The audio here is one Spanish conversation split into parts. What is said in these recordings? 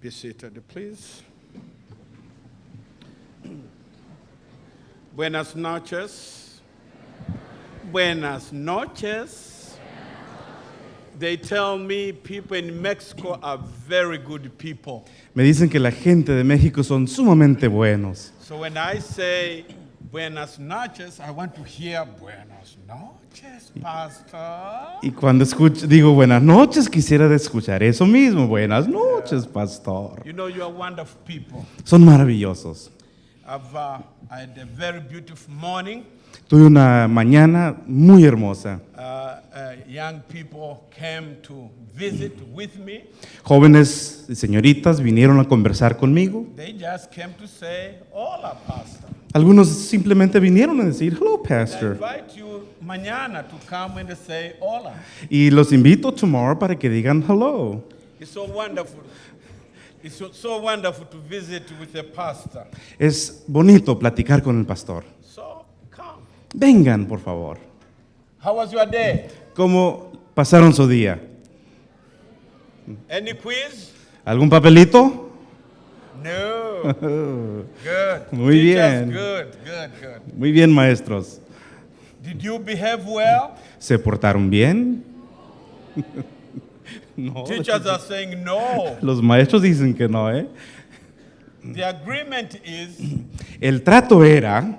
Be seated, please. Buenas noches. Buenas noches. They tell me people in Mexico are very good people. Me dicen que la gente de México son sumamente buenos. So when I say buenas noches, I want to hear buenas noches, Pastor. Y cuando escucho, digo buenas noches, quisiera escuchar eso mismo. Buenas noches, pastor. You know, you are wonderful people. Son maravillosos. I've uh, I had a very beautiful morning. Tuve una mañana muy hermosa. Uh, uh, young people came to visit with me. Jóvenes y señoritas vinieron a conversar conmigo. They just came to say, Hola, Pastor. Algunos simplemente vinieron a decir, hello, pastor. mañana to come and say hola. Y los invito tomorrow para que digan hello. It's so wonderful. It's so, wonderful to visit with a pastor. Es bonito platicar con el pastor. So come. Vengan, por favor. How was your day? ¿Cómo pasaron su día? Any quiz? ¿Algún papelito? No. Good. Muy Teachers, bien. Good, good, good. Muy bien, maestros. Did you behave well? ¿Se portaron bien? no. Teachers are saying no. Los maestros dicen que no, ¿eh? The agreement is El trato era,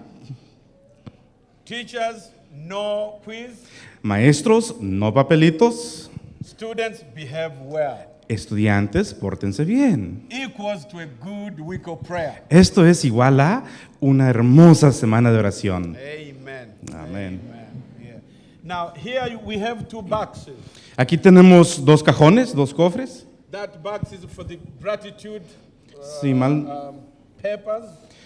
teachers, no quiz. maestros, no papelitos, Students behave well. Estudiantes, pórtense bien. Equals to a good week of prayer. Esto es igual a una hermosa semana de oración. Amen. Amén. Amen. Yeah. Now here we have two boxes. Aquí tenemos dos cajones, dos cofres. That box is for the gratitude uh, Si mal, um, papers.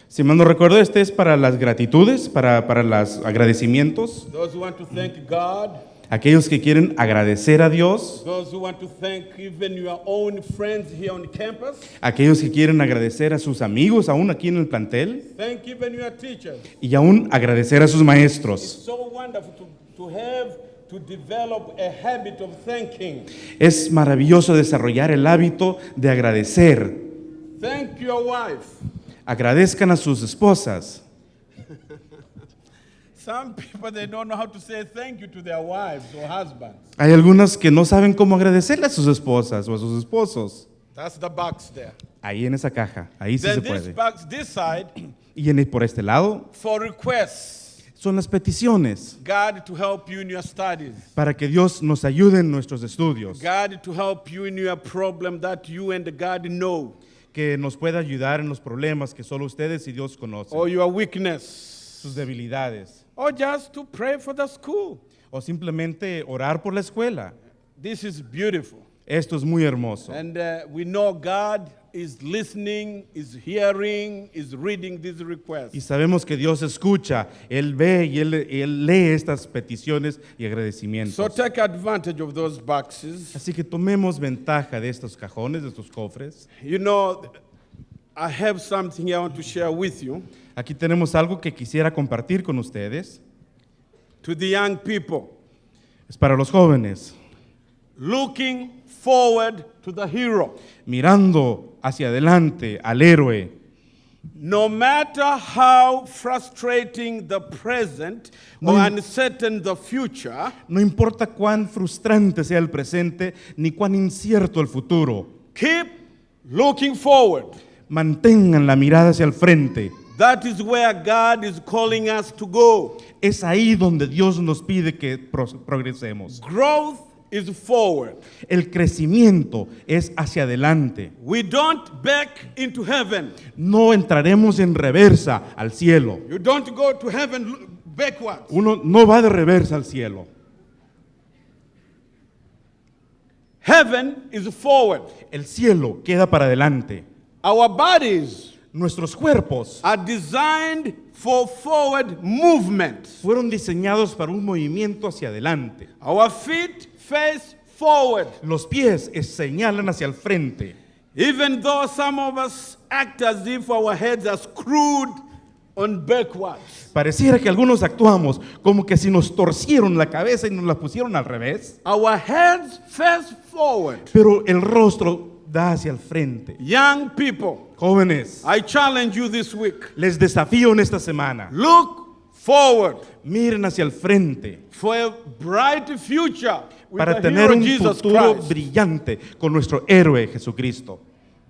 si mal no recuerdo, este es para las gratitudes, para, para los agradecimientos. Those who want to thank God. Aquellos que quieren agradecer a Dios, Those who want to thank even your own friends here on campus. aquellos que quieren agradecer a sus amigos aún aquí en el plantel Thank even your teachers. y aún agradecer a sus maestros. so wonderful to, to have to develop a habit of thanking. Es maravilloso desarrollar el hábito de agradecer. Thank your wife. Agradezcan a sus esposas. Some people they don't know how to say thank you to their wives or husbands. Hay algunas que no saben cómo agradecerle a sus esposas o a sus esposos. That's the box there. Ahí en esa caja, ahí sí se then this puede. box, this side, Y en, por este lado for requests. son las peticiones God to help you in your studies. para que Dios nos ayude en nuestros estudios, God to help you in your problem that you and God know. que nos pueda ayudar en los problemas que solo ustedes y Dios conocen, Or your weakness. sus debilidades, Or just to pray for the school. o simplemente orar por la escuela. This is beautiful. Esto es muy hermoso. And uh, we know God is listening, is hearing, is reading these requests. Y sabemos que Dios escucha, Él ve y Él, Él lee estas peticiones y So agradecimientos. take advantage of those boxes. Así que tomemos ventaja de estos cajones, de estos cofres. You know, I have something I want to share with you. Aquí tenemos algo que quisiera compartir con ustedes. To the young people, Es para los jóvenes, looking forward to the hero. mirando hacia adelante al héroe. No matter how frustrating the present or uncertain the future, No importa cuán frustrante sea el presente ni cuán incierto el futuro, keep looking forward. Mantengan la mirada hacia el frente. That is where God is calling us to go. Es ahí donde Dios nos pide que pro- progresemos. Growth is forward. El crecimiento es hacia adelante. We don't back into heaven. No entraremos en reversa al cielo. You don't go to heaven backwards. Uno no va de reversa al cielo. Heaven is forward. El cielo queda para adelante. Our bodies Nuestros cuerpos are designed for forward movement. fueron diseñados para un movimiento hacia adelante. Our feet face forward. Los pies es- señalan hacia el frente. Even though some of us act as if our heads are screwed on backwards. Pareciera que algunos actuamos como que si nos torcieron la cabeza y nos la pusieron al revés, Our heads face forward. pero el rostro da hacia el frente. Young people, Jóvenes, I challenge you this week. les desafío en esta semana. Look forward Miren hacia el frente for a bright future with para the tener hero un Jesus futuro Christ. brillante con nuestro héroe Jesucristo.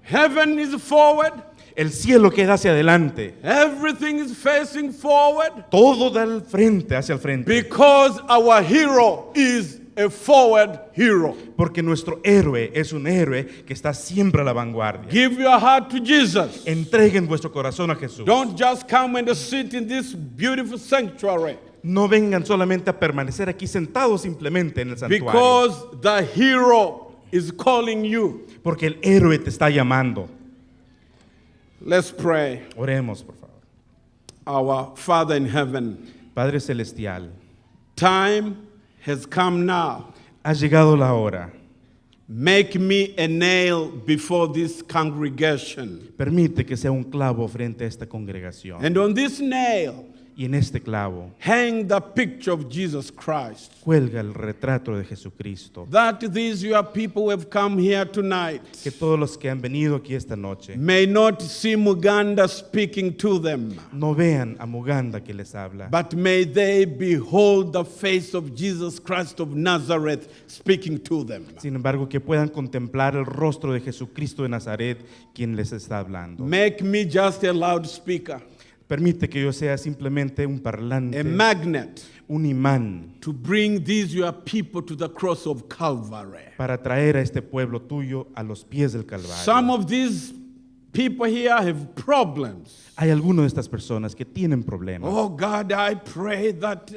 Heaven is forward. El cielo queda hacia adelante. Everything is facing forward Todo da al frente, hacia el frente. because our hero is a forward hero. Porque nuestro héroe es un héroe que está siempre a la vanguardia. Give your heart to Jesus. Entreguen vuestro corazón a Jesús. Don't just come and sit in this beautiful sanctuary No vengan solamente a permanecer aquí sentados simplemente en el santuario. because the hero is calling you. Porque el héroe te está llamando. Let's pray. Oremos, por favor. Our Father in heaven, Padre Celestial, time has come now. ha llegado la hora. Make me a nail before this congregation. Permite que sea un clavo frente a esta congregación. And on this nail, Y en este clavo hang the picture of Jesus Christ. cuelga el retrato de Jesucristo. That these your people who have come here tonight Que todos los que han venido aquí esta noche may not see Muganda speaking to them, no vean a Muganda que les habla, but may they behold the face of Jesus Christ of Nazareth speaking to them. sin embargo que puedan contemplar el rostro de Jesucristo de Nazaret quien les está hablando. Make me just a loudspeaker, Permite que yo sea simplemente un parlante, a magnet un imán to bring these your people to the cross of Calvary. para traer a este pueblo tuyo a los pies del Some Calvario. of these people here have problems. Hay algunas de estas personas que tienen problemas. Oh God, I pray that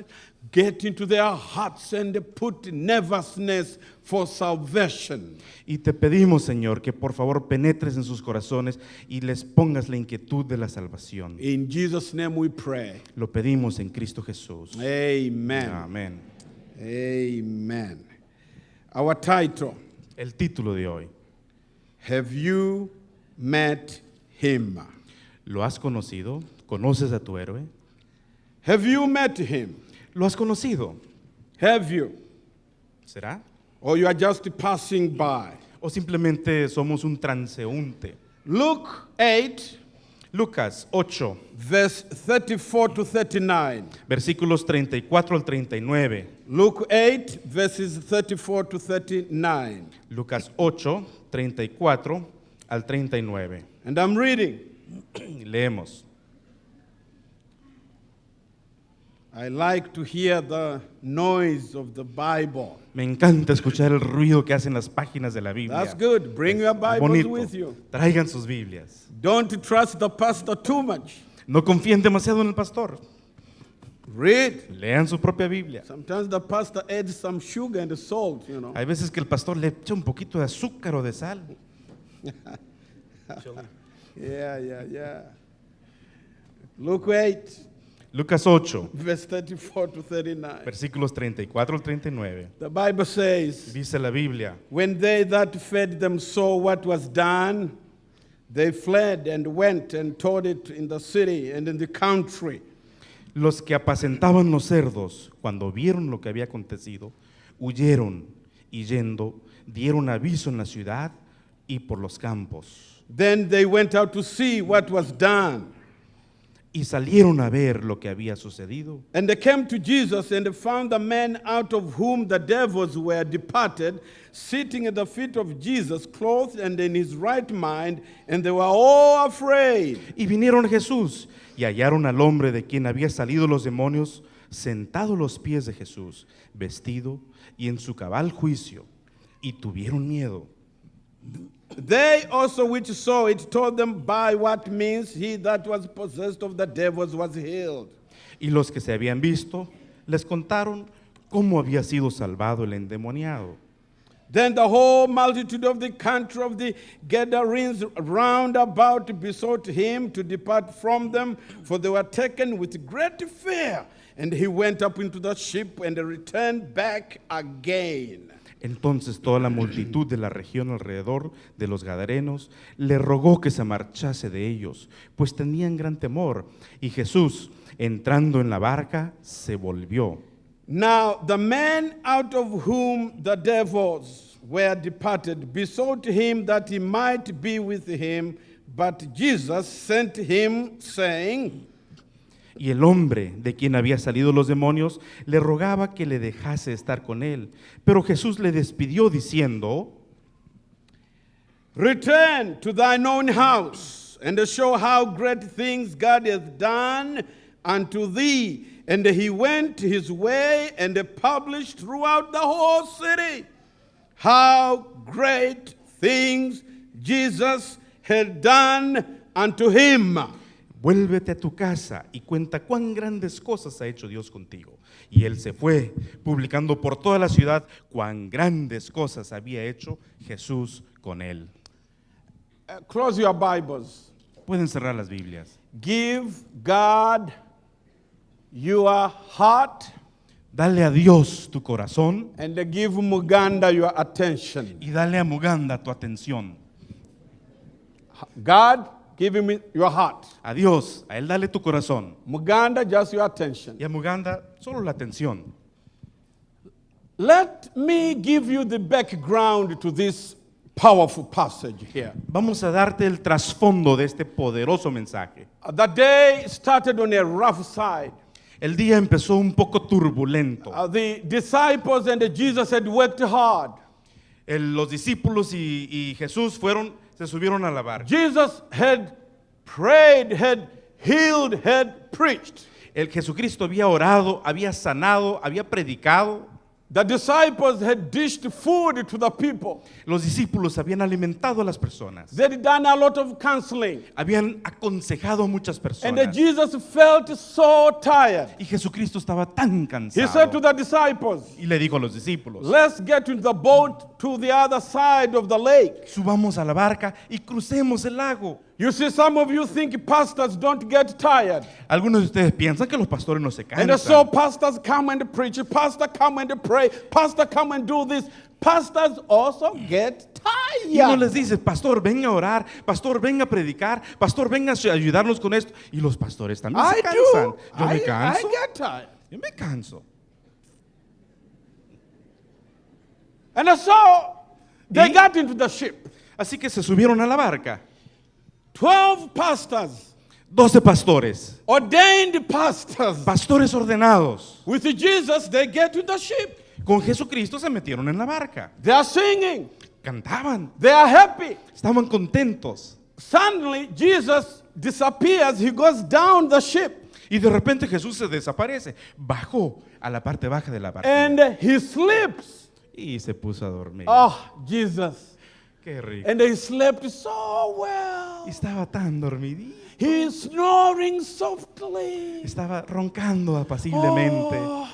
get into their hearts and put nervousness for salvation. Y te pedimos, Señor, que por favor penetres en sus corazones y les pongas la inquietud de la salvación. In Jesus' name we pray. Lo pedimos en Cristo Jesús. Amen. Amén. Amen. Our title El título de hoy. Have you met him? ¿Lo has conocido? ¿Conoces a tu héroe? Have you met him? ¿Lo has conocido? Have you? ¿Será? Or you are just passing by? ¿O simplemente somos un transeúnte? Luke 8, Lucas 8, verse 34 to 39. versículos 34 al 39. Luke 8, verses 34 to 39. Lucas 8, 34 al 39. And I'm reading. Leemos. I like to hear the noise of the Bible. Me encanta escuchar el ruido que hacen las páginas de la Biblia. That's good. Bring your Bibles with you. Traigan sus Biblias. Don't trust the pastor too much. No confíen demasiado en el pastor. Read. Lean su propia Biblia. Sometimes the pastor adds some sugar and salt, you know. Hay veces que el pastor le echa un poquito de azúcar o de sal. Yeah, yeah, yeah. Luke 8, Lucas 8, verse 34 to 39. versículos 34 al 39. The Bible says, Dice la Biblia, When they that fed them saw what was done, they fled and went and told it in the city and in the country. los que apacentaban los cerdos, cuando vieron lo que había acontecido, huyeron y yendo, dieron aviso en la ciudad y por los campos. Then they went out to see what was done. Y salieron a ver lo que había sucedido. And they came to Jesus and found the man out of whom the devils were departed, sitting at the feet of Jesus, clothed and in his right mind, and they were all afraid. Y vinieron a Jesús y hallaron al hombre de quien había salido los demonios sentado a los pies de Jesús, vestido y en su cabal juicio, y tuvieron miedo. They also which saw it told them by what means he that was possessed of the devils was healed. Y los que se habían visto les contaron cómo había sido salvado el endemoniado. Then the whole multitude of the country of the Gadarenes round about besought him to depart from them, for they were taken with great fear. And he went up into the ship and returned back again. Entonces toda la multitud de la región alrededor de los Gadarenos le rogó que se marchase de ellos, pues tenían gran temor. Y Jesús, entrando en la barca, se volvió. Now, the man out of whom the devils were departed, besought him that he might be with him. But Jesus sent him, saying, Y el hombre de quien había salido los demonios le rogaba que le dejase estar con él. Pero Jesús le despidió diciendo, Return to thine own house and show how great things God hath done unto thee. And he went his way and published throughout the whole city how great things Jesus had done unto him. Vuélvete a tu casa y cuenta cuán grandes cosas ha hecho Dios contigo. Y él se fue, publicando por toda la ciudad cuán grandes cosas había hecho Jesús con él. Uh, close your Bibles. Pueden cerrar las Biblias. Give God your heart Dale a Dios tu corazón and give Muganda your attention. y dale a Muganda tu atención. God, give him your heart. A Dios, a Él dale tu corazón. Muganda, just your attention. Y a Muganda solo la atención. Let me give you the background to this powerful passage here. Vamos a darte el trasfondo de este poderoso mensaje. Uh, The day started on a rough side. El día empezó un poco turbulento. Uh, the disciples and Jesus had worked hard. El- los discípulos y, y Jesús fueron, se subieron a la barca. Jesus had prayed, had healed, had preached. El Jesucristo había orado, había sanado, había predicado. The disciples had dished food to the people. Los discípulos habían alimentado a las personas. They'd done a lot of counseling. Habían aconsejado a muchas And personas. Jesus felt so tired. Y Jesucristo estaba tan He said to cansado. the disciples, Y le dijo a los discípulos, Let's get into the boat to the other side of the lake. subamos a la barca y crucemos el lago. You see, some of you think pastors don't get tired. Algunos de ustedes piensan que los pastores no se And so cansan. pastors come and preach, pastor come and pray, pastor come and do this. Pastors also get Y uno tired. les dice, pastor, venga a orar, pastor, venga a predicar, pastor, venga a ayudarnos con esto. Y los pastores también I se cansan. do. Yo I, me I canso. get tired. Yo me canso. And so they Y- got into the ship. Así que se subieron a la barca. Twelve pastors, Doce pastores, ordained pastors. pastores ordenados, With Jesus, they get to the ship. con Jesucristo se metieron en la barca. They are singing. Cantaban, They are happy. estaban contentos. Suddenly, Jesus disappears. He goes down the ship Y de repente Jesús se desaparece. Bajó a la parte baja de la barca. and he sleeps. Y se puso a dormir. Oh, Jesus. Qué rico. And he slept so well. Y estaba tan dormidito. He's snoring softly. Estaba roncando apaciblemente. Oh.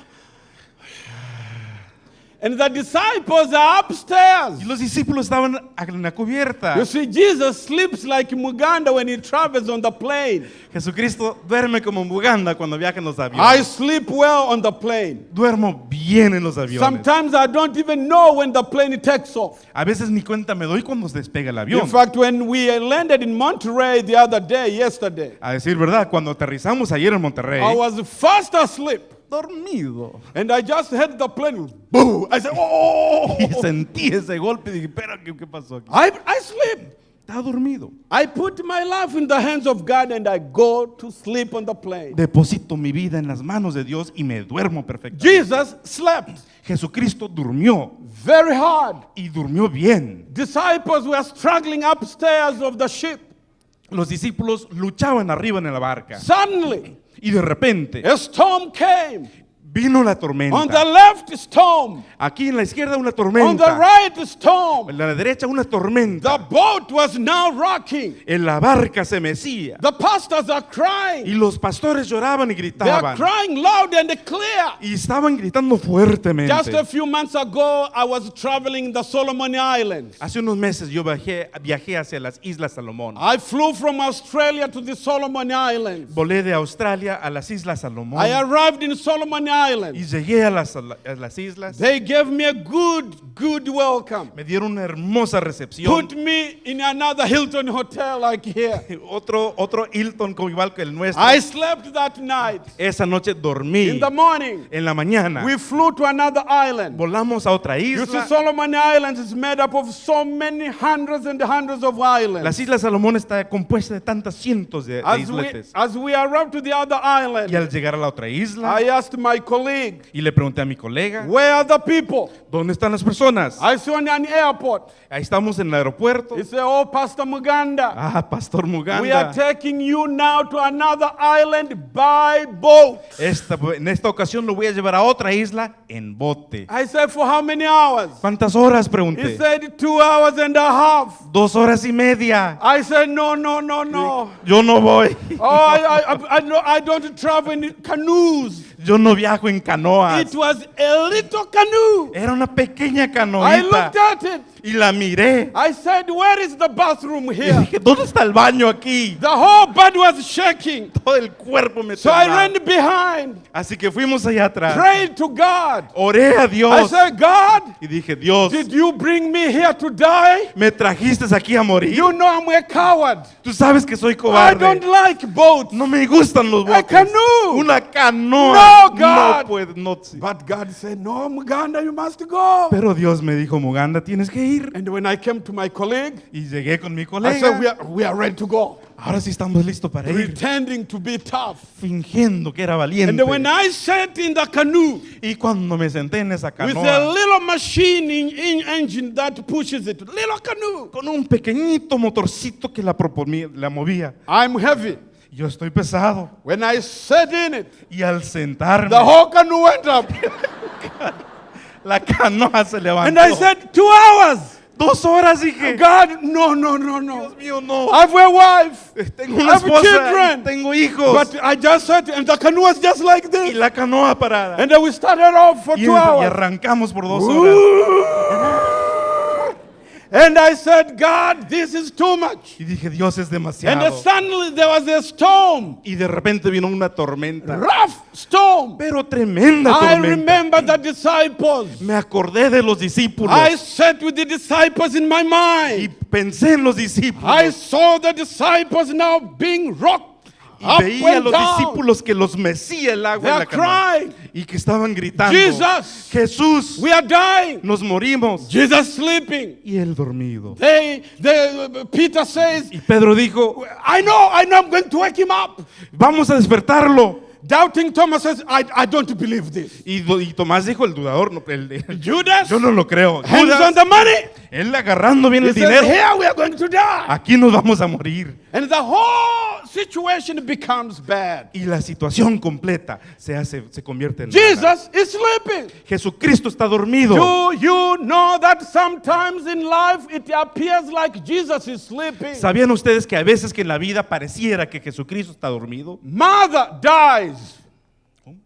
And the disciples are upstairs. Y los discípulos estaban en la cubierta. You see, Jesus sleeps like Muganda when he travels on the plane. Jesucristo duerme como Buganda cuando viaja en los I aviones. sleep well on the plane. Duermo bien en los aviones. Sometimes I don't even know when the plane takes off. A veces ni cuenta me doy cuando se despega el In avión. fact, when we landed in Monterey the other day, yesterday, A decir verdad, cuando aterrizamos ayer en Monterrey, I was fast asleep. Dormido. And I just heard the plane. Boom! I said, oh! Y sentí ese golpe y dije, espera, ¿qué, qué pasó aquí? I, I sleep. Estaba dormido. I put my life in the hands of God and I go to sleep on the plane. Deposito mi vida en las manos de Dios y me duermo perfectamente. Jesus slept Jesucristo durmió very hard. y durmió bien. Disciples were struggling upstairs of the ship. Los discípulos luchaban arriba en la barca Suddenly, y de repente storm came. Vino la On the tormenta. left, storm. Aquí en la izquierda una On the tormenta. right, storm. En la derecha una The tormenta. boat was now rocking. En la barca se mecía. The pastors are Y crying. los pastores lloraban y They are gritaban. crying loud and clear. Y estaban gritando Just a fuertemente. few months ago, I was traveling the Solomon Islands. Hace unos meses yo viajé, viajé hacia las Islas Salomón. I flew from Australia to the Solomon Islands. Volé de Australia a las Islas Salomón. I arrived in Solomon Y Islands. llegué a las, a las islas. They gave me a good good welcome. Me dieron una hermosa recepción. Put me in another Hilton hotel like here. Otro, otro Hilton como igual que el nuestro. I slept that night. Esa noche dormí. In the morning, En la mañana we flew to another island. volamos a otra You see, isla. Solomon Islands is made up of so many hundreds and hundreds of Las islands. Islas Salomón está compuesta de tantas cientos de, de As we, isletes. as we arrived to the other Y island, al llegar a la otra isla, I asked my colleague, y le pregunté a mi colega, Where are the people? ¿dónde están las personas? I saw in an airport. Ahí estamos en el aeropuerto. He said, Oh, Pastor Muganda, Ah, Pastor we are Muganda. taking you now to another island by boat. Esta- en esta ocasión lo voy a llevar a otra isla en bote. I said, For how many hours? ¿Cuántas horas? He Pregunté. said, Two hours and a half. Dos horas y media. I said, No, no, no, no. Yo no voy. Oh, I, I, I, I don't travel in canoes. Yo no viajo en canoas. It was a little canoe. Era una pequeña I looked canoita. at it. Y la miré. I said, Where is the bathroom Y here? dije, ¿dónde está el baño aquí? The whole body was shaking. Todo el cuerpo me So I ran behind, Así que fuimos allá atrás. prayed to God. Oré a I Dios. said, God, Y dije, Dios, did you bring me here to die? me trajiste aquí a morir. You know I'm a coward. Tú sabes que soy I cobarde. don't like boats. No me gustan los A botes. canoe. Una canoa. No, God. No puedo, no. sí. But God said, No, Muganda, you must go. Pero Dios me dijo, Muganda, tienes que ir. And when I came to my colleague, Y llegué con mi I said, We colega. are, we are ready to go. Ahora sí estamos listos para ir. Pretending to be tough. Fingiendo que era And valiente. when I sat in the canoe Y cuando me senté en esa with a canoa, little machine in, in engine that pushes it, little canoe, con un pequeñito motorcito que la, proponía- la movía, I'm heavy. yo estoy pesado. When I sat in it, Y al sentarme, the whole canoe went up. la canoa se levantó. And I said, Two hours. Dos horas dije, God, no, no, no, no. Dios mío, no. I have a wife. Tengo una I have esposa, children. y tengo hijos. But I just sat, and the canoe was just like y this. la canoa parada. And then we started off for y, two y hours. arrancamos por dos horas. And I said, God, this is too much. Y dije, Dios es And demasiado. then suddenly there was a storm, Y de repente vino una tormenta. rough storm. Pero tremenda I tormenta. remember the disciples. Me acordé de los discípulos. I sat with the disciples in my y mind. pensé en los discípulos. I saw the disciples now being rocked y up veía a los down. discípulos que los mecía el agua en la. Y que estaban gritando. Jesus, Jesús, we are dying. nos morimos. Jesus sleeping. Y él dormido. They, they, Peter says, Y Pedro dijo, I know, I know, I'm going to wake him up. vamos a despertarlo. Doubting Thomas says, I, I don't believe this. Y, y Tomás dijo, el dudador, no, el de- Judas, yo no lo creo. hands Judas, on the money. él agarrando bien He el says, dinero. here we are going to die. Aquí nos vamos a morir. And the whole situation becomes bad. Y la situación completa se hace, se convierte en. Jesus is sleeping. Jesucristo está dormido. Do you know that sometimes in life it appears like Jesus is sleeping? ¿Sabían ustedes que a veces que en la vida pareciera que Jesucristo está dormido? Mother dies.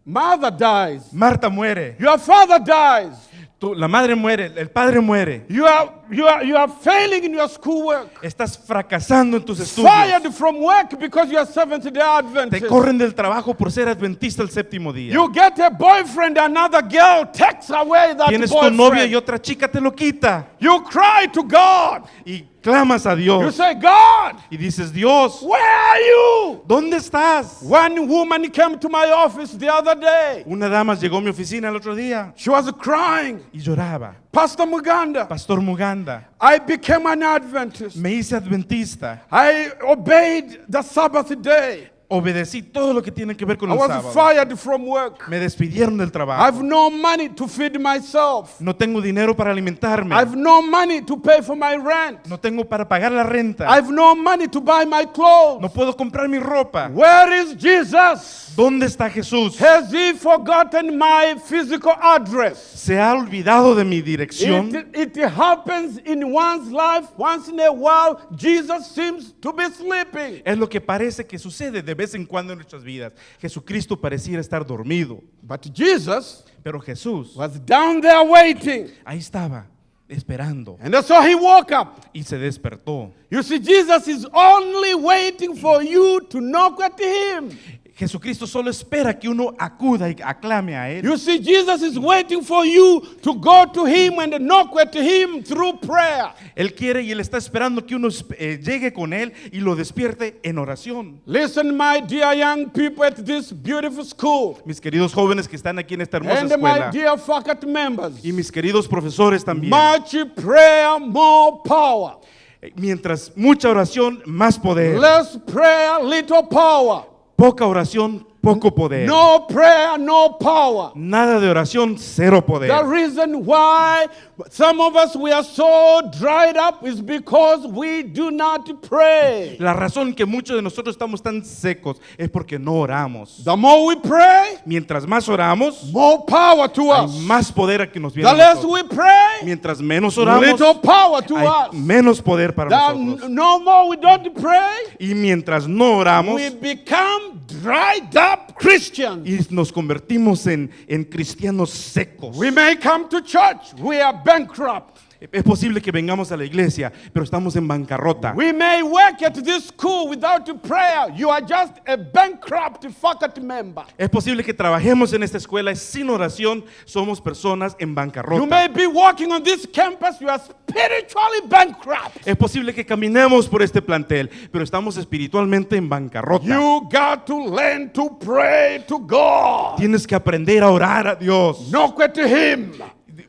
Mother dies. Marta muere, Your father dies. tú- la madre muere, el padre muere. You are, you are, you are failing in your schoolwork. Estás fracasando en tus estudios. Fired from work because you are Seventh day Te Adventist. corren del trabajo por ser adventista el séptimo día. You get a boyfriend, another girl takes away that Tienes tu novia y otra chica te lo quita. You cry to God. Y clamas a You say, God, Y dices, Dios, where are you? ¿dónde estás? One woman came to my office the other day. Una dama llegó a mi oficina el otro día She was crying. y lloraba. Pastor Muganda, Pastor Muganda, I became an Adventist. me hice adventista. I obeyed the Sabbath day. Obedecí todo lo que tiene que ver con I el was sábado. fired from work. Me despidieron del I trabajo. have no money to feed myself. No tengo dinero para alimentarme. I have no money to pay for my rent. No tengo para pagar la renta. I have no money to buy my clothes. No puedo comprar mi ropa. Where is Jesus? ¿Dónde está Jesús? Has he forgotten my physical address? Se ha olvidado de mi dirección. It, it happens in one's life once in a while. Jesus seems to be sleeping. Es lo que parece que sucede de vez en cuando en nuestras vidas. Jesucristo pareciera estar dormido, But Jesus pero Jesús was down there waiting. ahí estaba esperando And so he woke up. y se despertó. You see, Jesus is only waiting for you to knock at him. Jesucristo solo espera que uno acuda y aclame a Él. You see, Jesus is waiting for you to go to Him and knock at Him through prayer. Él quiere y Él está esperando que uno eh, llegue con Él y lo despierte en oración. Listen, my dear young people at this beautiful school, Mis queridos jóvenes que están aquí en esta hermosa and my escuela dear faculty members, y mis queridos profesores también. much prayer, more power. Eh, Mientras mucha oración, más poder. Less prayer, little power. Poca oración, poco poder. No prayer, no power. Nada de oración, cero poder. The reason why some of us we are so dried up is because we do not pray. La razón que muchos de nosotros estamos tan secos es porque no oramos. The more we pray, Mientras más oramos, more power to hay us. más poder a que nos viene. The less we pray, Mientras menos oramos, little power to hay us. menos poder para The nosotros. no more we don't pray, Y mientras no oramos we become dried up Christians. y nos convertimos en, en cristianos secos. We may come to church, we are bankrupt. Es posible que vengamos a la iglesia, pero estamos en bancarrota. We may work at this school without prayer. You are just a bankrupt faculty member. Es posible que trabajemos en esta escuela sin oración, somos personas en You bancarrota. may be walking on this campus, you are spiritually bankrupt. Es posible que caminemos por este plantel, pero estamos espiritualmente en bancarrota. You got to learn to pray to God. Tienes que aprender a orar a Dios, Knock at Him.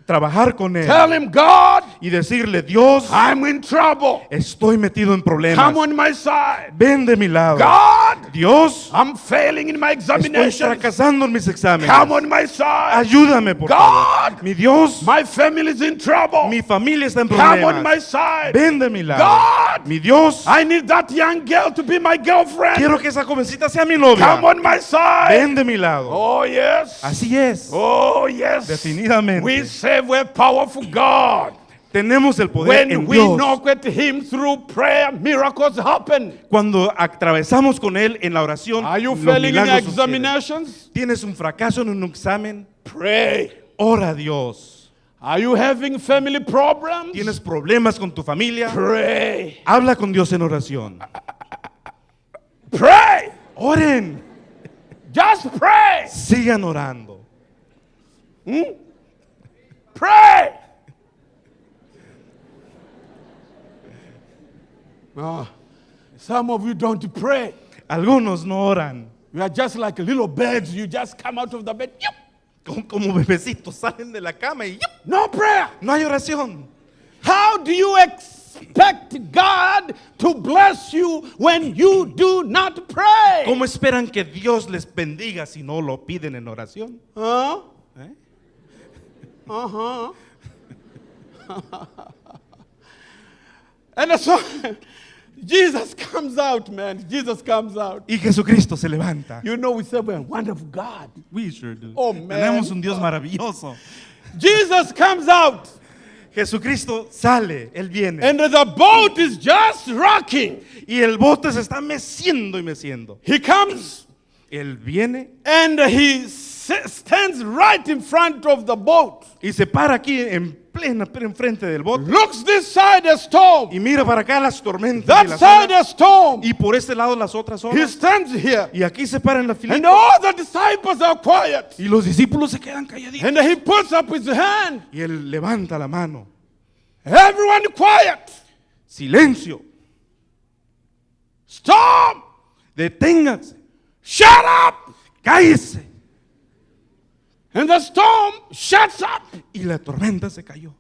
Trabajar con Él Tell Him, God, y decirle, Dios, I'm in trouble. estoy metido en problemas. Come on my side. Ven de mi lado. God, Dios, I'm failing in my estoy examinations. fracasando en mis exámenes. Come on my side. Ayúdame, por God. favor. Mi Dios, My family is in trouble. mi familia está en Come on my problemas. side. Ven de mi lado. God, Mi Dios, I need that young girl to be my girlfriend. quiero que esa jovencita sea mi novia. Come on my side. Ven de mi lado. Oh, yes. Así es. Oh, yes. Definitivamente. We serve a powerful God. Tenemos el poder When en we Dios. knock at Him through prayer, miracles happen. Cuando atravesamos con Él en la oración, Are you los failing in milagros examinations? Tienes un fracaso en un examen, Pray. ora a Dios. Are you having family problems? Tienes problemas con tu familia, Pray. habla con Dios en oración. Pray. Oren, Just pray. sigan orando. Pray. Ah, some of you don't pray. Algunos no oran. You are just like little birds. You just come out of the bed. Yup. Como, como bebecitos salen de la cama y ¡yup! No prayer. no hay oración. How do you expect God to bless you when you do not pray? ¿Cómo esperan que Dios les bendiga si no lo piden en oración? Huh? Uh-huh. and so Jesus comes out, man. Jesus comes out. Y Jesucristo se levanta. You know, we say we're a wonderful God. We sure do. Oh, man. Tenemos un Dios maravilloso. Jesus comes out, Jesucristo sale, Él viene. and the boat is just rocking. y el bote se está meciendo y meciendo. He comes Él viene and he stands right in front of the boat. y se para aquí en plena, enfrente del bote. Looks this side a storm, Y mira para acá las tormentas y, that las side olas, a storm. y por este lado las otras He olas. stands here, Y aquí se para en la fila. and all the disciples are quiet. Y los discípulos se quedan calladitos. And he puts up his hand. Y él levanta la mano. Everyone quiet. Silencio. Storm. Deténganse. Shut up. Cállese. And the storm shuts up. Y la tormenta se cayó.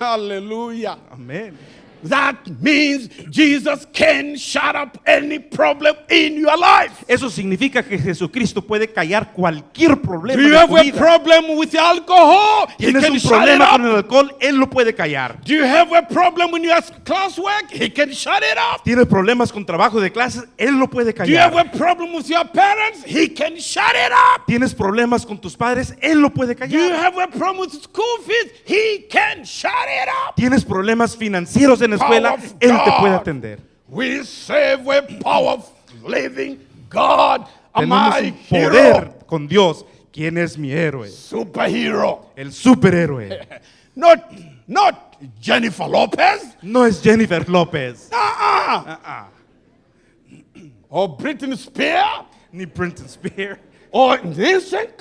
Hallelujah. Amén. That means Jesus can shut up any problem in your life. Eso significa que Jesucristo puede callar cualquier problema Do you have a problem with alcohol? He Tienes can un shut it problema con el alcohol, Él lo puede callar. Do you have a problem with your classwork? He can shut it up. Tienes problemas con trabajo de clases, Él lo puede Do you have callar. a problem with your parents? He can shut it up. Tienes problemas con tus padres, Él lo puede Do you callar. have a problem with school fees? He can shut it up. Tienes problemas financieros en la escuela, Power Él te puede atender. We serve a powerful living God. Tenemos un poder con Dios. ¿Quién es mi héroe? Superhero. El superhéroe. Not, not Jennifer Lopez. No es Jennifer López. Uh-uh. or Britney Spears ni Britney Spears, or NSYNC,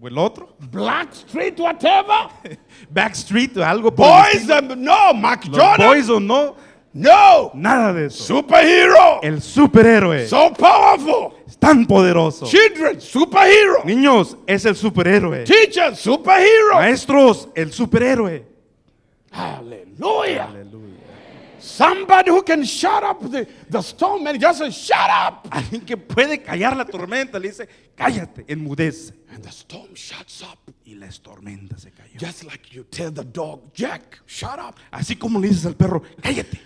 o el otro, Black Street, whatever. Backstreet o algo por el Boys, estilo. um, no, Mac Los Jordan, boys o no, no. nada de eso. Superhero, El superhéroe so powerful. es tan poderoso. Children, superhero. Niños, es el superhéroe. Teachers, superhero. Maestros, el superhéroe. Hallelujah. Aleluya. Somebody who can shut up the, the storm and just say, shut up. Alguien que puede callar la tormenta le dice, cállate, enmudece. And the storm shuts up. Y la tormenta se cayó. Just like you tell the dog, Jack, shut up. Así como le dices al perro, cállate.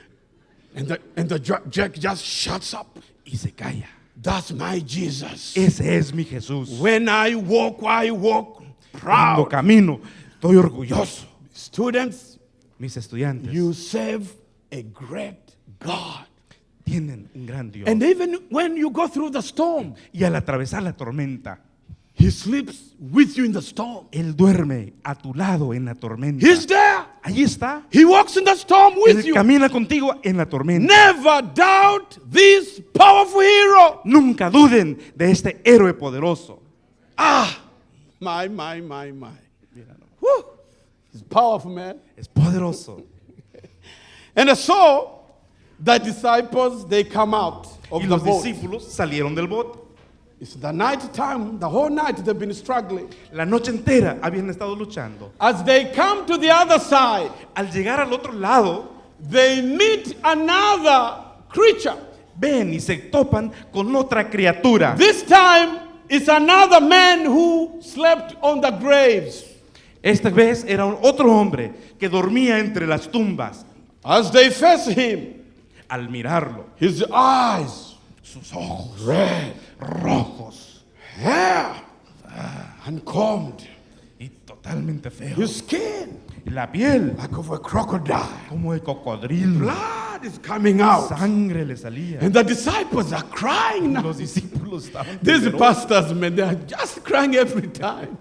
And the, and the ja- Jack just shuts up. Y se calla. That's my Jesus. Ese es mi Jesús. When I walk, I walk Cuando proud. camino, estoy orgulloso. Students, Mis estudiantes you serve a great God. tienen un gran Dios. And even when you go through the storm, y al atravesar la tormenta, He sleeps with you in the storm. Él duerme a tu lado en la tormenta. He's there. Ahí está. He walks in the storm with Él you. camina contigo en la tormenta. Never doubt this powerful hero. Nunca duden de este héroe poderoso. Ah, my, my, my, my. Whew. He's powerful, man. Es poderoso. And so the disciples they come out of Y the los boat. discípulos salieron del bote. It's the night time, the whole night they've been struggling. La noche entera habían estado luchando. As they come to the other side, Al llegar al otro lado, they meet another creature. ven y se topan con otra criatura. This time it's another man who slept on the graves. Esta vez era otro hombre que dormía entre las tumbas. As they face him, Al mirarlo, his eyes sus ojos red, rojos hair uncombed, y totalmente feos. his skin La piel like of a crocodile. como de cocodrilo. Blood is coming out. Sangre le salía. And the disciples are crying now. Los discípulos estaban These pastors, man, they are just crying every time.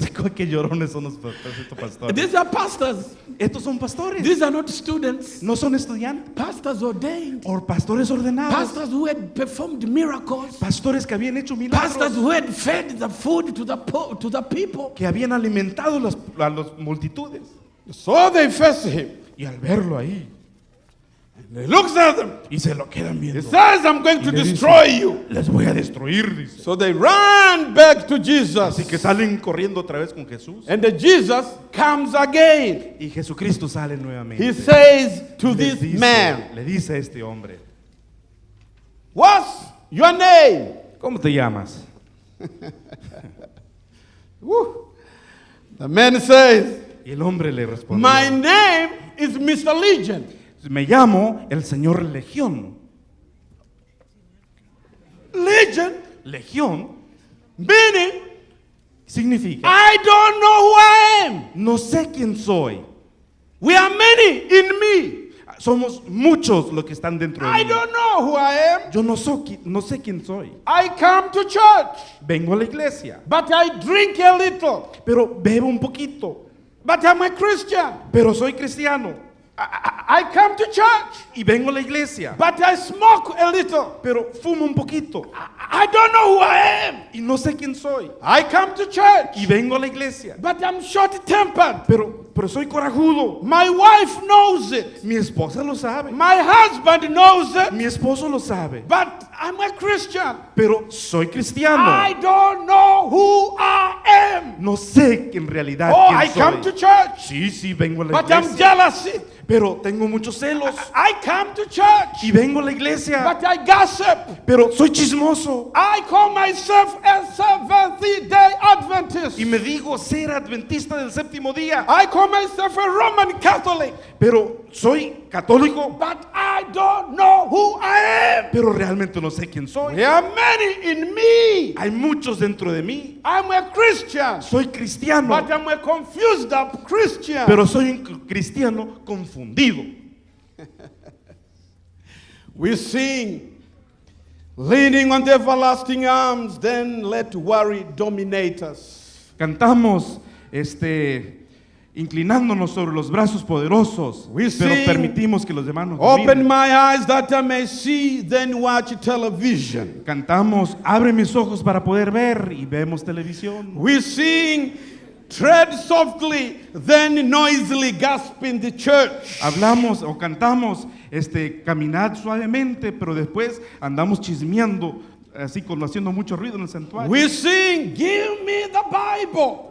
Qué llorones son los pastores. These are pastors. Estos son pastores. These are not students. No son estudiantes. Pastors ordained. O pastores ordenados. Pastors who had performed miracles. Pastores que habían hecho Pastors milagros. who had fed the food to the po- to the people. Que habían alimentado las- a las multitudes. So they face him. Y al verlo ahí. He looks at them. Y se lo quedan He viendo. says, I'm going to Y le dice, destroy you. Les voy a destruir, dice. So they run back to Jesus. Así que salen corriendo otra vez con Jesús. And the Jesus comes again. Y Jesucristo sale nuevamente. He says to Le this dice- man, Le dice a este hombre, What's your name? ¿cómo te llamas? The man says, Y el hombre le respondió, My name is Mr. Legion. Me llamo el Señor Legión. Legion, Legión meaning significa, I don't know who I am. no sé quién soy. We are many in me. Somos muchos los que están dentro de I mí. don't know who I am. Yo no, no sé quién soy. I come to church, Vengo a la iglesia, but I drink a little. pero bebo un poquito. But I'm a Christian. Pero soy cristiano I, I- come to church, y vengo a la iglesia, but I smoke a little. pero fumo un poquito I, I don't know who I am. y no sé quién soy. I come to church, Y vengo a la iglesia, but I'm short tempered. pero, pero soy corajudo. My wife knows it. Mi esposa lo sabe, My husband knows it. mi esposo lo sabe, But I'm a Christian. pero soy cristiano. I don't know who I am. No sé en realidad Oh, quién I come to soy. church, Sí, sí, vengo a la but I'm iglesia, jealousy. Pero tengo muchos celos. I come to church, Y vengo a la iglesia, but I gossip. pero soy chismoso. I call myself a Seventh Day Adventist. Y me digo ser adventista del séptimo día, I call myself a Roman Catholic, pero soy católico, but I don't know who I am. pero realmente no sé quién soy. There are many in me. Hay muchos dentro de mí. I'm a Christian, Soy cristiano, but I'm a confused up Christian. pero soy un cristiano confundido. We sing, leaning on the everlasting arms, then let worry dominate us. Cantamos este inclinándonos sobre los brazos poderosos, We pero sing, permitimos que los demás nos Open my eyes that I may see, then watch television. Cantamos, abre mis ojos para poder ver y vemos televisión. We sing, tread softly, then noisily gasp in the church. Hablamos o cantamos, este, caminad suavemente, pero después andamos chismeando, así como haciendo mucho ruido en el santuario. We sing, give me the Bible.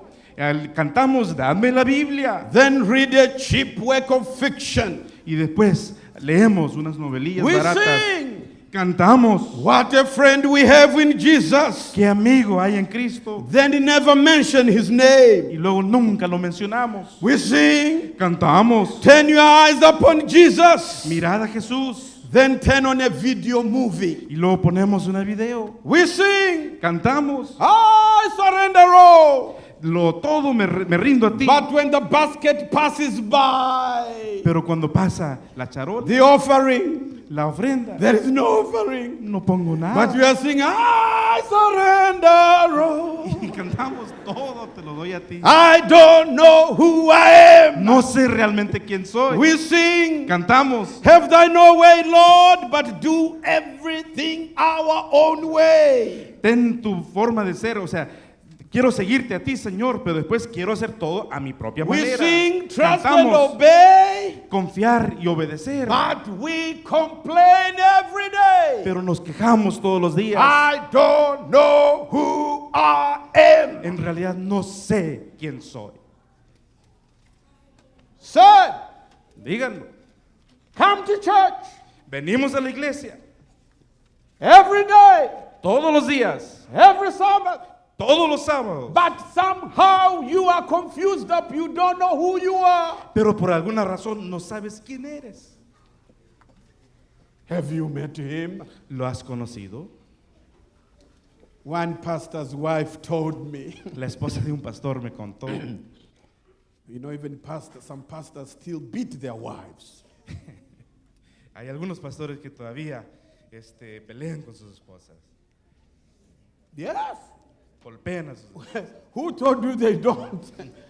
Cantamos, dame la Biblia. Then read a cheap work of fiction. Y después leemos unas novelillas We baratas. sing, Cantamos, what a friend we have in Jesus. qué amigo hay en Cristo. Then he never mention his Y name. luego nunca lo mencionamos. We sing, Cantamos, turn your eyes upon Jesus. mirad a Jesús. Then turn on a video movie. Y luego ponemos un video. We sing, Cantamos, I surrender all. Lo todo me, me rindo a ti. But when the basket passes by, Pero cuando pasa la charola, the offering, la ofrenda, there is no offering. no pongo But nada. we are singing, I surrender all. Y cantamos todo, te lo doy a ti. I don't know who I am. No sé realmente quién soy. We sing, Cantamos, Have thy no way, Lord, but do everything our own way. ten tu forma de ser, o sea, quiero seguirte a ti, Señor, pero después quiero hacer todo a mi propia We manera. sing, trust and obey, confiar y obedecer, but we complain every day. pero nos quejamos todos los días. I don't know who I am. En realidad no sé quién soy. Son, Díganlo. come to church Venimos a la iglesia every day, todos los días, every Sabbath. Todos los sábados, But somehow you are confused up. You don't know who you are. pero por alguna razón no sabes quién eres. Have you met him? ¿Lo has conocido? One pastor's wife told me, La esposa de un pastor me contó. you know, even pastors, some pastors still beat their wives. Hay algunos pastores que todavía este, pelean con sus esposas, Yes. Golpean a sus Who told you they don't?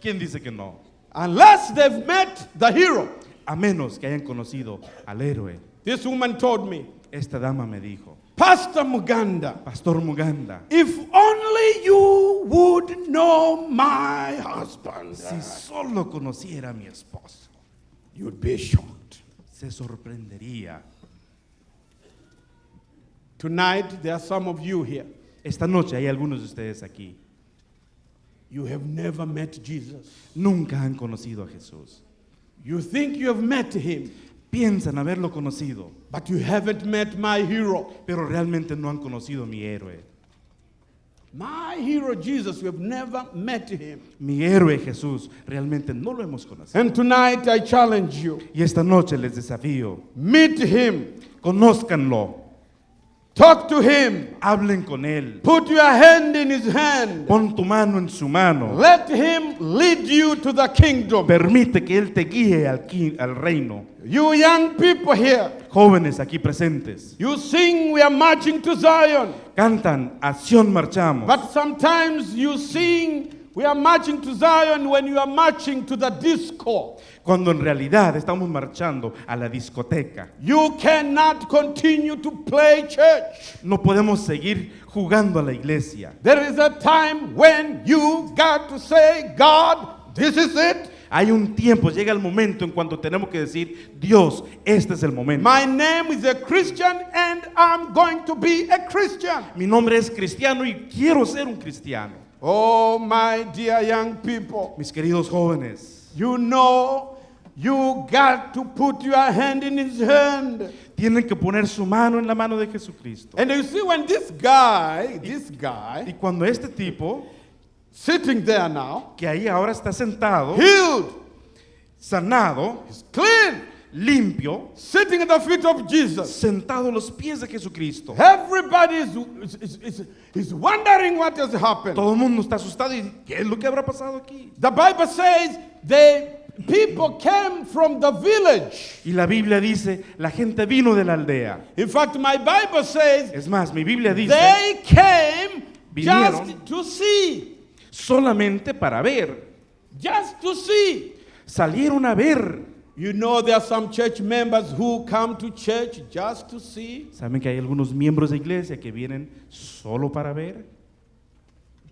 ¿Quién dice que no? Unless they've met the hero. A menos que hayan conocido al héroe. This woman told me, Esta dama me dijo, Pastor Muganda, Pastor Muganda, if only you would know my husband, si solo conociera a mi esposo, you'd be shocked. se sorprendería. Tonight, there are some of you here. Esta noche hay algunos de ustedes aquí. You have never met Jesus. Nunca han conocido a Jesús. You think you have met him, Piensan haberlo conocido, but you haven't met my hero. pero realmente no han conocido a mi héroe. My hero, Jesus, we have never met him. Mi héroe Jesús, realmente no lo hemos conocido. And tonight, I challenge you Y esta noche les desafío, meet him, conózcanlo, talk to him, hablen con él, put your hand in his hand, pon tu mano en su mano, let him lead you to the kingdom. permite que él te guíe al, al reino. You young people here, Jóvenes aquí presentes, you sing, we are marching to Zion. cantan, acción marchamos, But sometimes you sing, we are marching to Zion when you are marching to the disco. cuando en realidad estamos marchando a la discoteca. You cannot continue to play church. No podemos seguir jugando a la iglesia. There is a time when you got to say, God, this is it. Hay un tiempo, llega el momento en cuando tenemos que decir, Dios, este es el momento. My name is a Christian and I'm going to be a Christian. Mi nombre es cristiano y quiero ser un cristiano. Oh, my dear young people, Mis queridos jóvenes, you know you got to put your hand in his hand. tienen que poner su mano en la mano de Jesucristo. And you see, when this guy, this Y guy, cuando este tipo, sitting there now, que ahí ahora está sentado, healed, sanado, clean, limpio, sitting at the feet of Jesus. sentado a los pies de Jesucristo. Everybody is, is, is, is wondering what has happened. Todo el mundo está asustado y ¿qué es lo que habrá pasado aquí? The Bible says the people came from the village. Y la Biblia dice, la gente vino de la aldea. In fact, my Bible says Es más, mi Biblia dice, they came Vinieron. just to see. solamente para ver, Just to see. salieron a ver. You know, there are some church members who come to church just to see. ¿Saben que hay algunos miembros de iglesia que vienen solo para ver?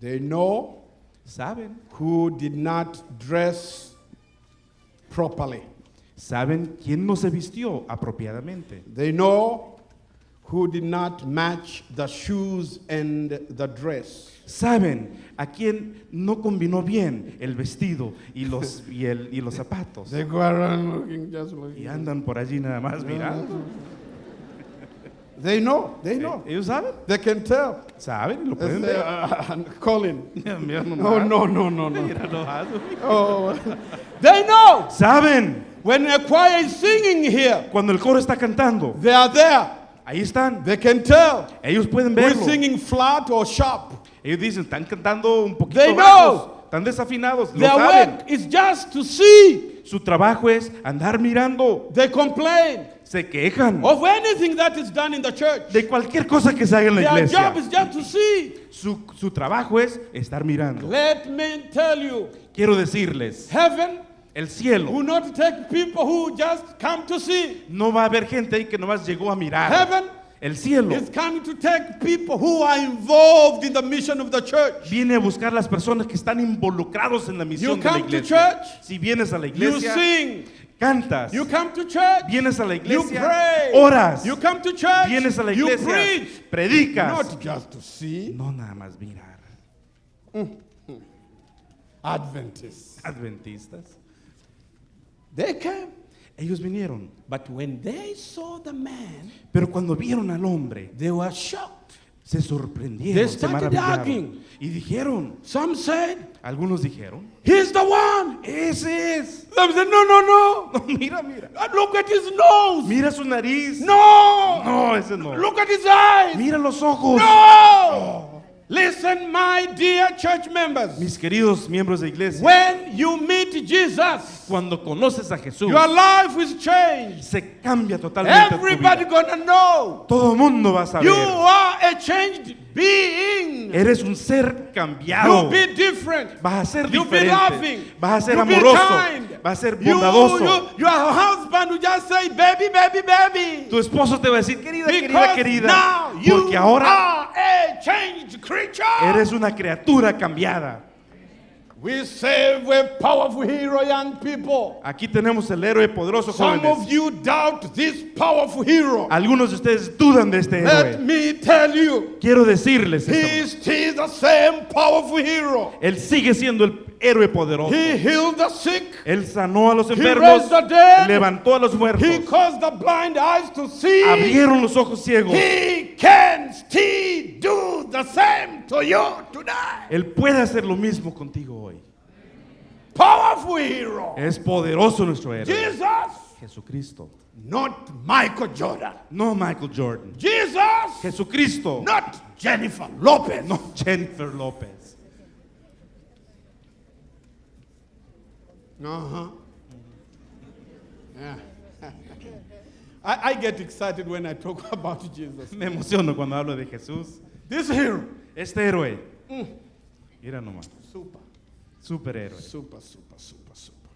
They know ¿Saben? who did not dress properly. ¿Saben quién no se vistió apropiadamente? They know who did not match the shoes and the dress. ¿Saben a quién no combinó bien el vestido y los, y el- y los zapatos? Y andan por allí nada más mirando. They know, they know. ¿Ellos saben? They can tell. ¿Saben? Lo pueden ver. uh, Colin. Mira Oh, no, no, no, no. Nomás. Oh. they know. ¿Saben? When a choir is singing here, Cuando el coro está cantando, they are there. ahí están. They can tell Ellos pueden verlo. singing flat or sharp. Ellos dicen, están cantando un poquito They bajos, know. están desafinados, lo Their saben. work is just to see. Su trabajo es andar mirando. They complain Se quejan of anything that is done in the church. de cualquier cosa que se haga en la Their iglesia. job is just to see. Su, su trabajo es estar mirando. Let me tell you, Quiero decirles, heaven el cielo will not take people who just come to see. no va a haber gente ahí que nomás llegó a mirar. Heaven El cielo coming to take people who are involved in the mission of the church. viene a buscar las personas que están involucrados en la misión You de la come to iglesia. church, Si vienes a la You iglesia, sing. cantas. You come to church. Vienes a la You iglesia, pray. oras. You come to church. Vienes a la You iglesia, preach. predicas. Not just to see. No nada más mirar. Adventists. Adventistas. They came. Ellos vinieron. But when they saw the man, Pero cuando vieron al hombre, they were shocked. se sorprendieron, They se maravillaron. arguing. Y dijeron, Some said, algunos dijeron, He's the one. ese es. Said, No, no, no. No, mira, mira. Uh, Look at his nose. Mira su nariz. No. No, ese no. Look at his eyes. Mira los ojos. No. Listen, my dear church members. Mis queridos miembros de iglesia, When you meet Jesus, cuando conoces a Jesús, your life is changed. se cambia totalmente tu Everybody vida. gonna know Todo mundo va a you saber. are a changed being. Eres un ser cambiado. You be different. Vas a ser You be diferente. loving. Vas a ser You be amoroso. kind. Vas a ser You, bondadoso. you, your husband will just say, baby, baby, baby. Tu esposo te va a decir, querida, querida, Because querida. now you Porque ahora are a changed creature. eres una criatura cambiada. We serve a powerful hero, young people. Aquí tenemos el héroe poderoso Some jóvenes. of you doubt this powerful hero. Algunos de ustedes dudan de este Let héroe. me tell you, Quiero decirles he esto. is still the same powerful hero. Él sigue siendo el héroe poderoso. He healed the sick. Él sanó a los He enfermos, raised the dead. levantó a los muertos, He caused the blind eyes to see. abrieron los ojos ciegos. He can still do the same to you today. Él puede hacer lo mismo contigo hoy. Powerful hero. Es poderoso nuestro héroe. Jesus, Jesucristo. not Michael Jordan. No Michael Jordan. Jesus, Jesucristo. not Jennifer Lopez. No Jennifer López. Uh-huh. Yeah. I, I get excited when I talk about Jesus. Me emociono cuando hablo de Jesús. This hero. Este héroe. Mira nomás. Super, Superhéroe. super, super, super, super.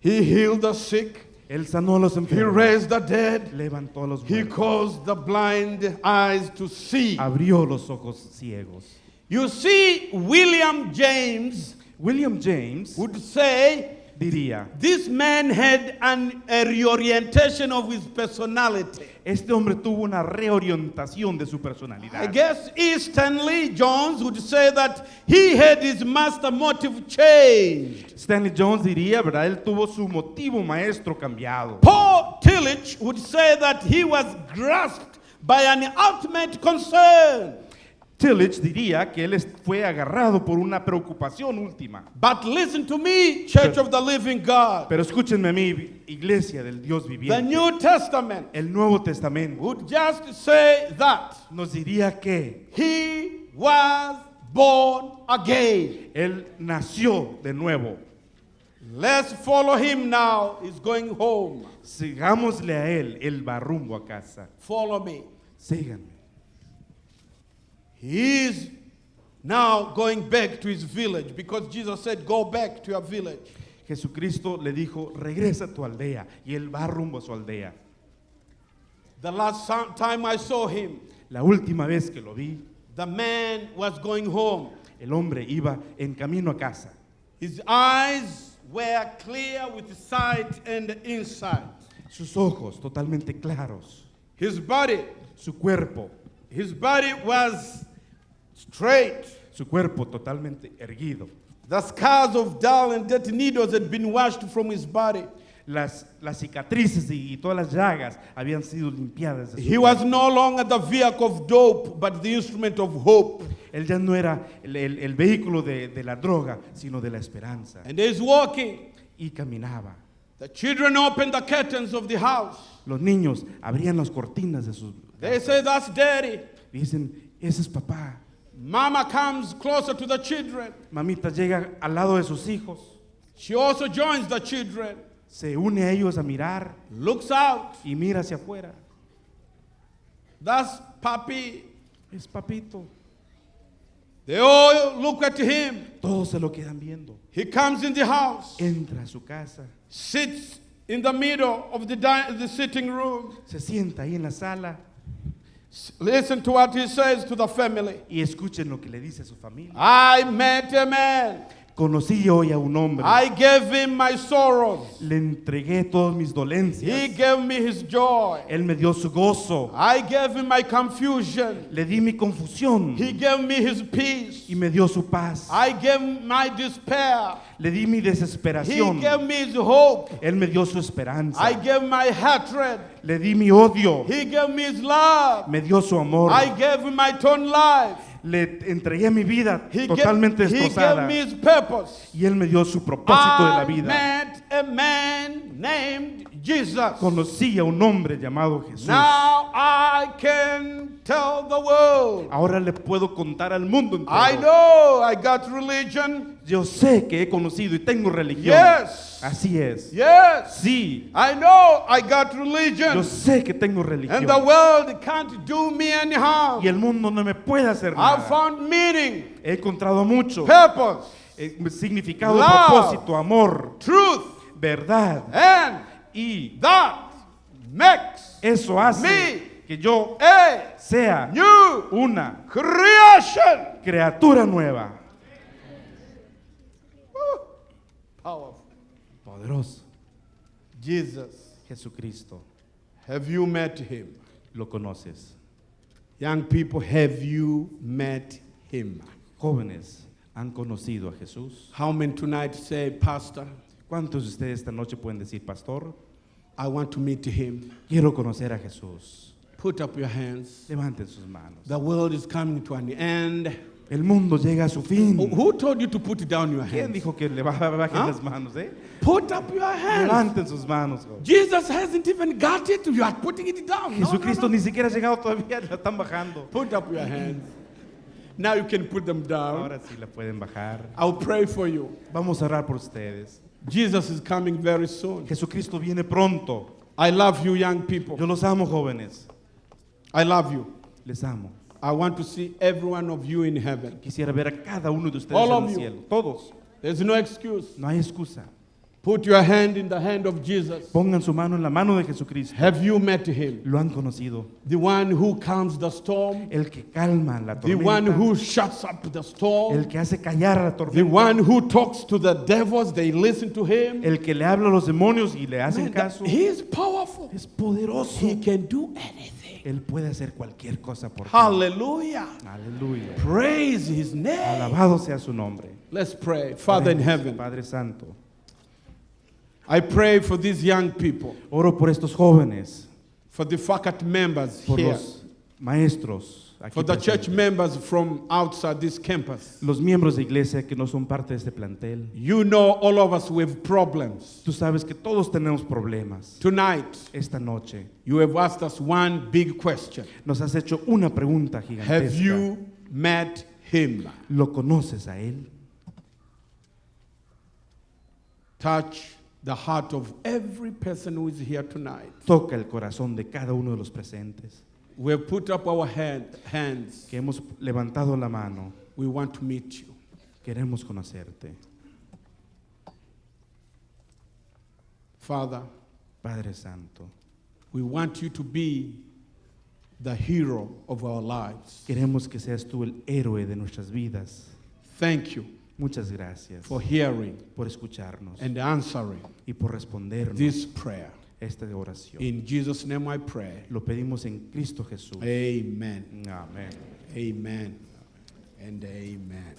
He healed the sick. Él sanó a los He raised the dead. Levantó a los He caused the blind eyes to see. Abrió los ojos ciegos. You see, William James William James would say diría, this man had an, a reorientation of his personality. este hombre tuvo una reorientación de su personalidad. I guess E. Stanley Jones would say that he had his master motive changed. Stanley Jones diría, ¿verdad? Él tuvo su motivo maestro cambiado. Paul Tillich would say that he was grasped by an ultimate concern. Tillich diría que él fue agarrado por una preocupación última. But listen to me, Church of the Living God. Pero escúchenme a mí, iglesia del Dios The viviente. New Testament El Nuevo Testamento would just say that nos diría que he was born again. él nació de nuevo. Let's follow him now. He's going home. Sigámosle a él, él va rumbo a casa. Follow me. Síganme. He is now going back to his village because Jesus said, Go back to your village. Jesucristo le dijo, regresa a tu aldea. Y él va rumbo a su aldea. The last time I saw him, La última vez que lo vi, the man was going home. el hombre iba en camino a casa. His eyes were clear with sight and insight. Sus ojos totalmente claros. His body, Su cuerpo, his body was straight. su cuerpo totalmente erguido. The scars of dull and dirty needles had been washed from his body. Las, las cicatrices y, y todas las llagas habían sido limpiadas. de su He was no longer the vehicle of dope, but the instrument of hope. Él ya no era el, el- el vehículo de, de la droga, sino de la esperanza. And he's walking. Y caminaba. The children opened the curtains of the house. Los niños abrían las cortinas de sus... They say, That's daddy. Dicen, ese es papá. Mama comes closer to the children. Mamita llega al lado de sus hijos, She also joins the children, se une a ellos a mirar looks out. y mira hacia afuera. That's Papi. Es papito. They all look at him. Todos se lo quedan viendo. He comes in the house, Entra a su casa, sits in the middle of the, the sitting room. se sienta ahí en la sala Listen to what he says to the family. y escuchen lo que le dice a su familia. I met a man. Conocí hoy a un hombre. I gave him my sorrows. Le entregué todas mis He dolencias. gave me his joy. Él me dio su gozo. I gave him my confusion. Le di mi confusión He gave me his peace. y me dio su paz. I gave my despair. Le di mi He desesperación. gave me his hope. Él me dio su esperanza. I gave my hatred. Le di mi odio. He gave me his love. Me dio su amor. I gave him my torn life. Le entregué mi vida He, totalmente gave, he destrozada. gave me his purpose. Y Él me dio su propósito de la I vida. met a man named Jesus. Conocí a un hombre llamado Jesús. Now I can tell the world. Ahora le puedo contar al mundo entero. I know I got religion. Yo sé que he conocido y tengo religión. Yes. Así es. Yes. Sí. I know I got Yo religion. sé que tengo And religión. the world can't do me any harm. Y el mundo no me puede hacer I nada. found meaning, He encontrado mucho. purpose, eh, significado, Love. propósito, amor, truth, verdad. and Y that makes eso hace Me. que yo sea new una creation. criatura nueva. Powerful. Poderoso. Jesus. Jesucristo. Have you met him? Lo conoces. Young people, have you met him? Jóvenes, ¿han conocido a Jesús? How many tonight say, Pastor, ¿Cuántos de ustedes esta noche pueden decir, pastor? I want to meet him? Quiero conocer a Jesús. Put up your hands. Levanten sus manos. The world is coming to an end. El mundo llega a su fin. Who- told you to put down your ¿Quién hands? dijo que le ba- bajen ¿Ah? las manos, eh? Put up your hands. Levanten sus manos. Jesus hasn't even got it. You are putting it down. No, no, Jesucristo no. ni siquiera ha llegado todavía, la están bajando. Put up your hands. Now you can put them down. Ahora sí la pueden bajar. I'll pray for you. Vamos a orar por ustedes. Jesus is coming very soon. Jesucristo viene pronto. I love you, young people. Yo los amo, jóvenes. I love you. Les amo. I want to see every one of you in heaven. Quisiera ver a cada uno de ustedes All en of el you. Todos. There's no excuse. No hay excusa. Put your hand in the hand of Jesus. Pongan su mano en la mano de Jesucristo. Have you met him? Lo han conocido. The one who calms the storm, El que calma la tormenta. the one who shuts up the storm. El que hace callar la the one who talks to the devils, they listen to him. El que le habla a los demonios y le hacen Man, caso. he is powerful. Es poderoso. He can do anything. Él puede hacer cualquier cosa por ti. Hallelujah. Aleluya. Praise his name. Alabado sea su nombre. Let's pray. Father in heaven, Padre Santo. I pray for these young people, Oro por estos jóvenes, for the faculty members por here, los maestros, aquí for the church members from outside this campus. los miembros de iglesia que no son parte de este plantel. You know all of us with problems. Tú sabes que todos tenemos problemas. Tonight, Esta noche you have asked us one big question. nos has hecho una pregunta Have gigantesca. you met him? ¿Lo conoces a él? Touch the heart of every person who is here tonight. Toca el corazón de cada uno de los presentes. We have put up our hand, hands. Que hemos levantado la mano. We want to meet you. Queremos conocerte. Father, Padre Santo, we want you to be the hero of our lives. queremos que seas tú el héroe de nuestras vidas. Thank you Muchas gracias for hearing por escucharnos and answering y por respondernos this prayer. Esta oración. In Jesus' name I pray. Lo pedimos en Cristo Jesús. Amen. Amén. Amen. And amen.